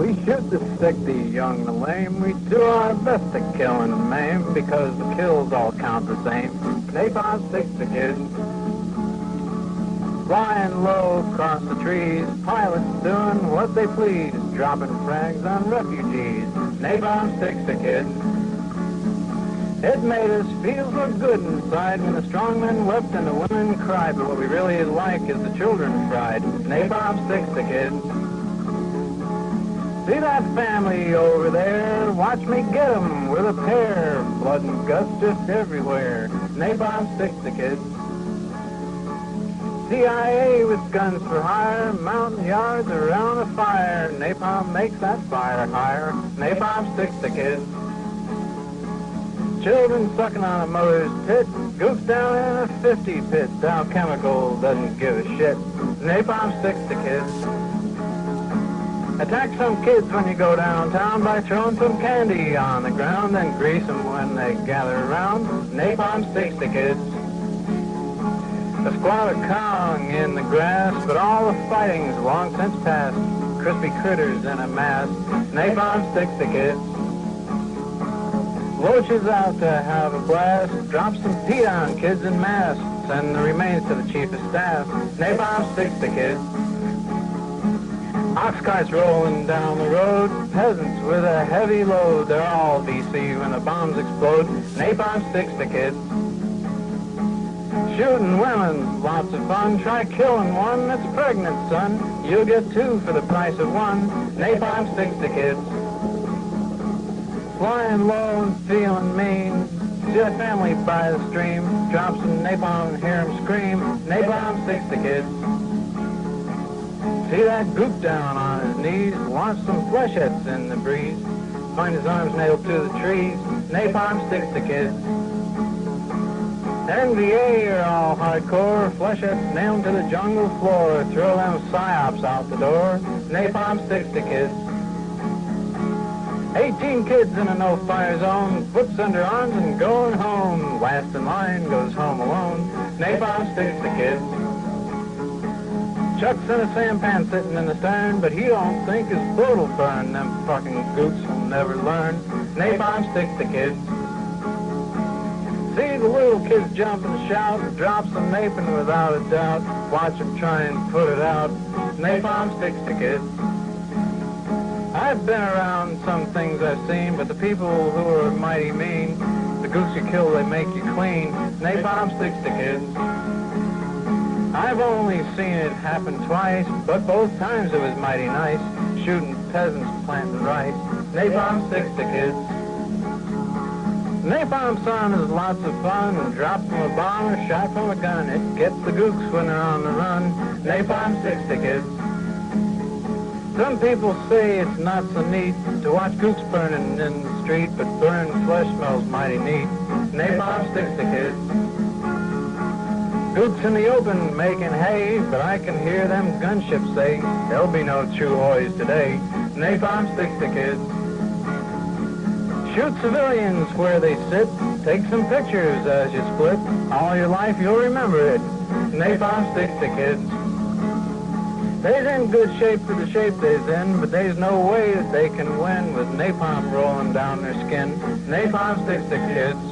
We shoot the sick, the young, and lame. We do our best to kill and maim because the kills all count the same. Napalm sticks the kids. Flying low across the trees, pilots doing what they please, dropping frags on refugees. Napalm sticks the kids. It made us feel so good inside when the strong men wept and the women cried. But what we really like is the children pride. Napalm sticks the kids. See that family over there? Watch me get 'em with a pair. Blood and guts just everywhere. Napalm sticks the kids. CIA with guns for hire, Montagnards around a fire. Napalm makes that fire higher. Napalm sticks the kids. Children sucking on a mother's tit, gooks down in a 50 pit. Dow Chemical doesn't give a shit. Napalm sticks to kids. Attack some kids when you go downtown by throwing some candy on the ground, then grease them when they gather around. Napalm sticks to kids. A squad of Cong in the grass, but all the fighting's long since past. Crispy critters in a mass. Napalm sticks to kids. Loaches out to have a blast. Drop some peat on kids in mass. Send the remains to the chief of staff. Napalm sticks to kids. Ox carts rolling down the road. Peasants with a heavy load. They're all VC when the bombs explode. Napalm sticks to kids. Shooting women, lots of fun. Try killing one that's pregnant, son. You'll get two for the price of one. Napalm sticks to kids. Flying low feeling mean. See that family by the stream. Drop some napalm hear 'em scream. Napalm sticks to kids. See that goop down on his knees. Launch some flechettes in the breeze. Find his arms nailed to the trees. Napalm sticks to kids. NVA are all hardcore. Flechettes nailed to the jungle floor. Throw them psyops out the door. Napalm sticks to kids. 18 kids in a no-fire zone, foots under arms and going home. Last in line goes home alone. Napalm sticks to kids. Chuck's in a sampan sitting in the stern, but he don't think his boat'll burn. Them fucking goops will never learn. Napalm sticks to kids. See the little kids jump and shout, drop some napalm without a doubt. Watch them try and put it out. Napalm sticks to kids. I've been around some people who are mighty mean, the goose you kill, they make you clean. Napalm sticks to kids. I've only seen it happen twice, but both times it was mighty nice, shooting peasants planting rice. Napalm sticks to kids. Napalm son is lots of fun, and from a bomb or shot from a gun. It gets the gooks when they're on the run. Napalm sticks to kids. Some people say it's not so neat to watch gooks burning in the street, but burned flesh smells mighty neat. Napalm sticks to kids. Gooks in the open making hay, but I can hear them gunships say, there'll be no Chieu Hois today. Napalm sticks to kids. Shoot civilians where they sit. Take some pictures as you split. All your life you'll remember it. Napalm sticks to kids. They's in good shape for the shape they's in, but there's no way that they can win with napalm rolling down their skin. Napalm sticks to kids.